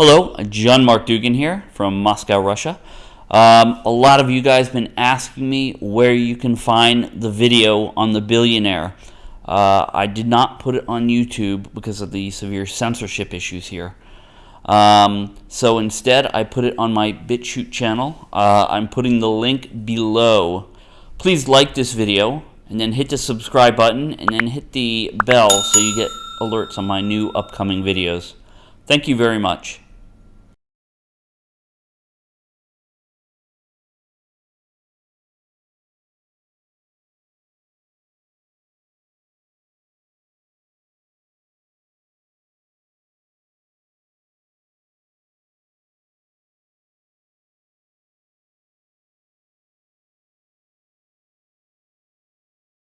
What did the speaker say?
Hello, John Mark Dugan here from Moscow, Russia. Um, a lot of you guys been asking me where you can find the video on the billionaire. Uh, I did not put it on YouTube because of the severe censorship issues here. Um, so instead, I put it on my BitChute channel. Uh, I'm putting the link below. Please like this video and then hit the subscribe button and then hit the bell so you get alerts on my new upcoming videos. Thank you very much.